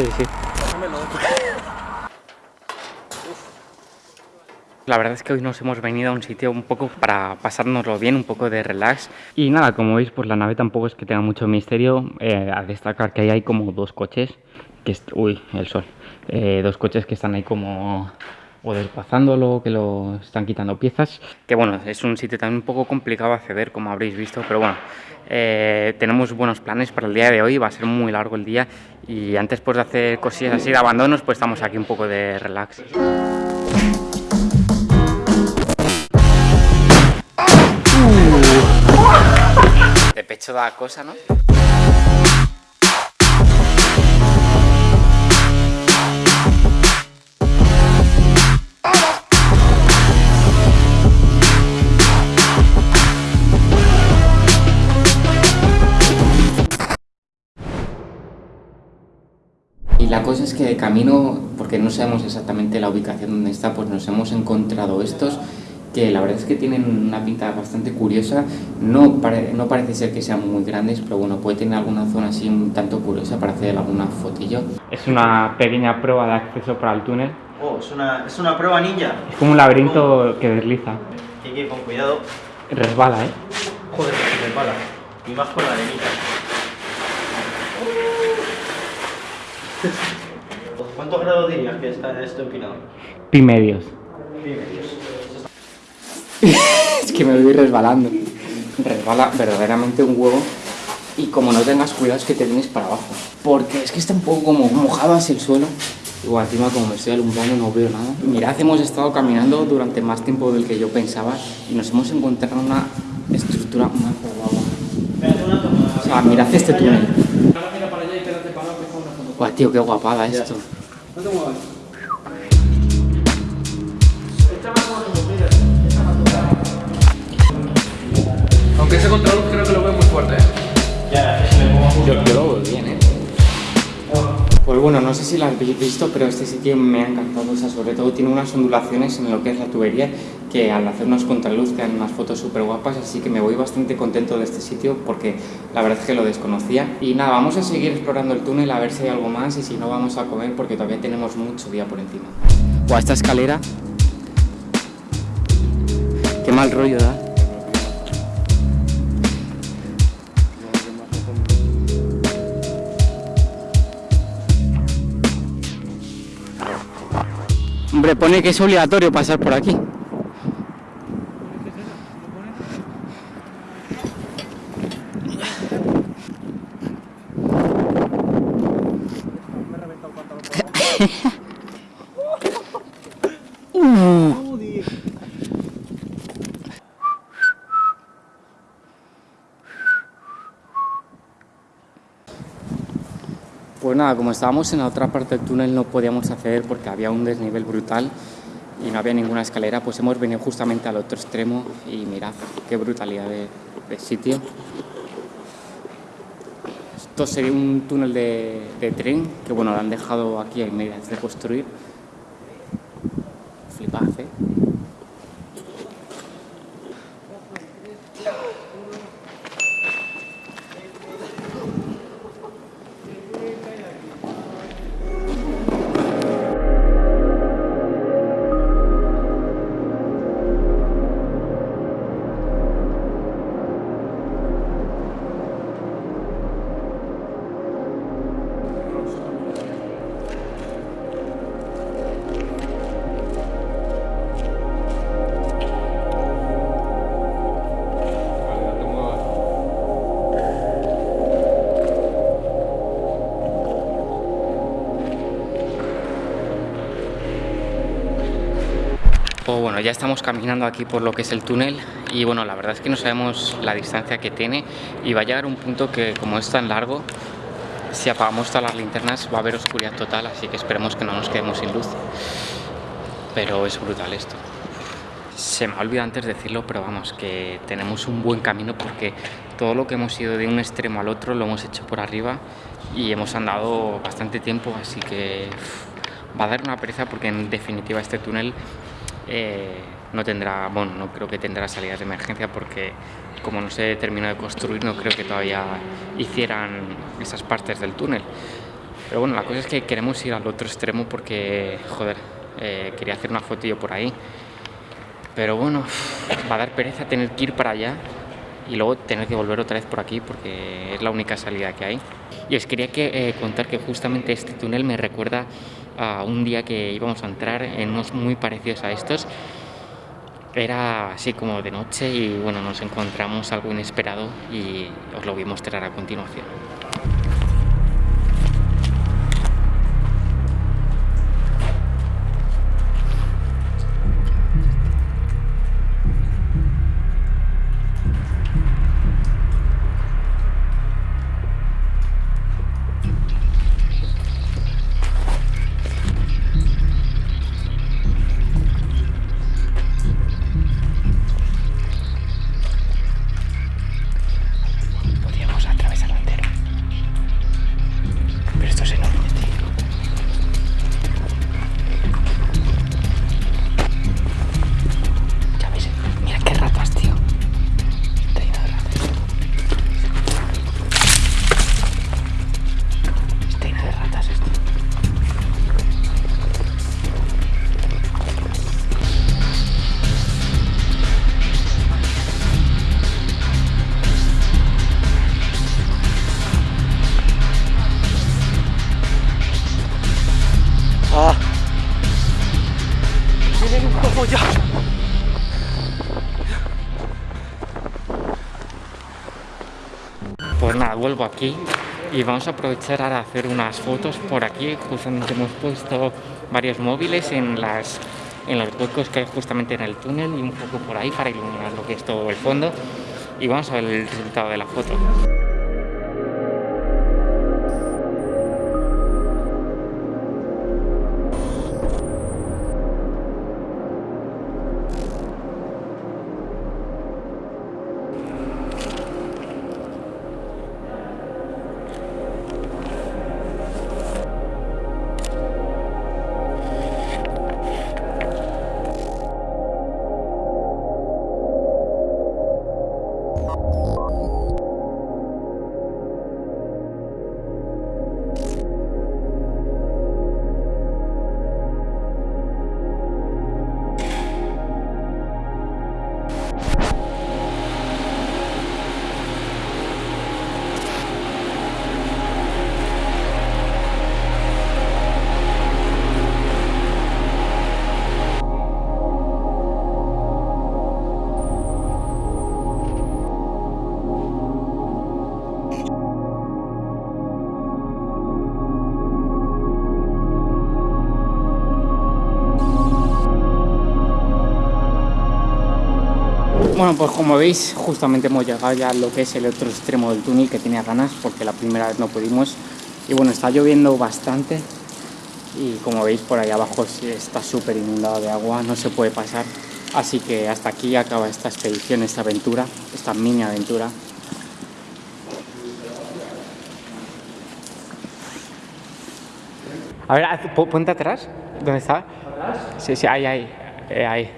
Sí, sí. La verdad es que hoy nos hemos venido a un sitio un poco para pasárnoslo bien, un poco de relax. Y nada, como veis, pues la nave tampoco es que tenga mucho misterio. Eh, a destacar que ahí hay como dos coches, que uy, el sol. Eh, dos coches que están ahí como o desplazándolo, que lo están quitando piezas. Que bueno, es un sitio también un poco complicado acceder, como habréis visto, pero bueno, eh, tenemos buenos planes para el día de hoy, va a ser muy largo el día y antes pues, de hacer cosillas así de abandonos, pues estamos aquí un poco de relax. De pecho da cosa, ¿no? Camino, porque no sabemos exactamente la ubicación donde está, pues nos hemos encontrado estos que la verdad es que tienen una pinta bastante curiosa, no, no parece ser que sean muy grandes, pero bueno, puede tener alguna zona así un tanto curiosa para hacer alguna fotillo. Es una pequeña prueba de acceso para el túnel. Oh, es una, es una prueba ninja. Es como un laberinto que desliza. Hay que ir con cuidado. Resbala, ¿eh? Joder, resbala. Y más con la arenita. ¿Cuántos grados dirías que está esto empinado? Pi medios. Pi medios. es que me voy resbalando. Resbala verdaderamente un huevo y como no tengas cuidado es que te vienes para abajo. Porque es que está un poco como mojado hacia el suelo. Igual encima como me estoy alumbrando no veo nada. Mirad, hemos estado caminando durante más tiempo del que yo pensaba y nos hemos encontrado una estructura más guapa. O sea, mirad este túnel. Guau, tío, qué guapada esto. No te. Aunque ese control creo que lo veo muy fuerte. ¿eh? Bueno, no sé si lo habéis visto, pero este sitio me ha encantado. O sea, sobre todo tiene unas ondulaciones en lo que es la tubería que al hacer unos contraluz te dan unas fotos súper guapas, así que me voy bastante contento de este sitio porque la verdad es que lo desconocía. Y nada, vamos a seguir explorando el túnel a ver si hay algo más y si no vamos a comer porque todavía tenemos mucho día por encima. O esta escalera. Qué mal rollo da. Hombre, pone que es obligatorio pasar por aquí. Pues nada, como estábamos en la otra parte del túnel no podíamos acceder porque había un desnivel brutal y no había ninguna escalera, pues hemos venido justamente al otro extremo y mirad qué brutalidad de, sitio. Esto sería un túnel de, tren que bueno, lo han dejado aquí en medidas de construir. Flipad, ¿eh? Bueno, ya estamos caminando aquí por lo que es el túnel y bueno, la verdad es que no sabemos la distancia que tiene y va a llegar un punto que como es tan largo, si apagamos todas las linternas va a haber oscuridad total, así que esperemos que no nos quedemos sin luz. Pero es brutal esto. Se me ha olvidado antes decirlo, pero vamos, que tenemos un buen camino porque todo lo que hemos ido de un extremo al otro lo hemos hecho por arriba y hemos andado bastante tiempo, así que va a dar una pereza porque en definitiva este túnel eh, no tendrá, bueno, no creo que tendrá salidas de emergencia porque como no se terminó de construir no creo que todavía hicieran esas partes del túnel. Pero bueno, la cosa es que queremos ir al otro extremo porque, joder, eh, quería hacer una fotillo por ahí. Pero bueno, va a dar pereza tener que ir para allá y luego tener que volver otra vez por aquí porque es la única salida que hay. Y os quería que, eh, contar que justamente este túnel me recuerda a un día que íbamos a entrar en unos muy parecidos a estos. Era así como de noche y bueno, nos encontramos algo inesperado y os lo voy a mostrar a continuación. Pues nada, vuelvo aquí y vamos a aprovechar ahora a hacer unas fotos por aquí. Justamente hemos puesto varios móviles en las en los huecos que hay justamente en el túnel y un poco por ahí para iluminar lo que es todo el fondo. Y vamos a ver el resultado de la foto. Bueno, pues como veis, justamente hemos llegado ya a lo que es el otro extremo del túnel que tenía ganas porque la primera vez no pudimos. Y bueno, está lloviendo bastante y como veis por ahí abajo está súper inundado de agua, no se puede pasar. Así que hasta aquí acaba esta expedición, esta aventura, esta mini aventura. A ver, ponte atrás. ¿Dónde está? ¿Atrás? Sí, sí, ahí, ahí. eh, ahí.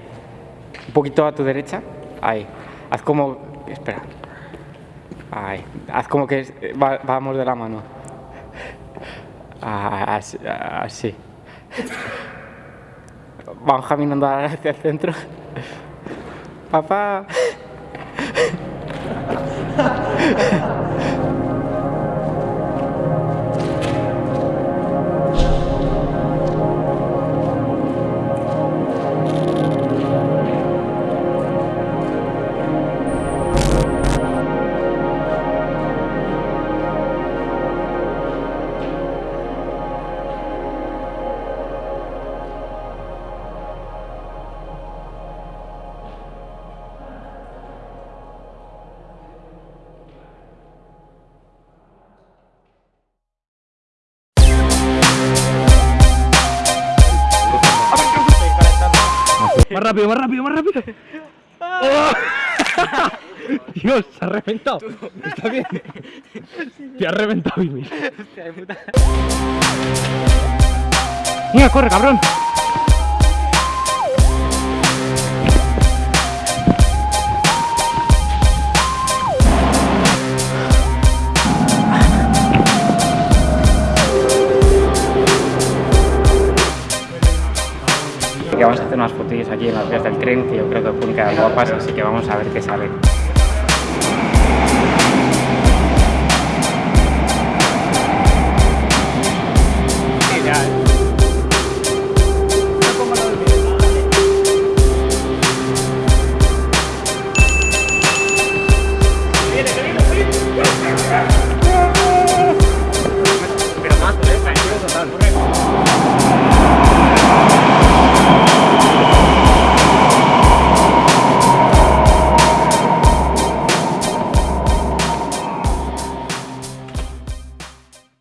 Un poquito a tu derecha. Ahí. Haz como. Espera. Ahí. Haz como que va- vamos de la mano. Ah, Así. así. Vamos caminando hacia el centro. Papá. Rápido, más rápido, más rápido. ¡Oh! Dios, se ha reventado. ¿Está bien? Te ha reventado, Ymir. Mira, corre, cabrón. Que vamos a hacer unas fotillos aquí en las vías del tren, que yo creo que quedar guapas, así que vamos a ver qué sale.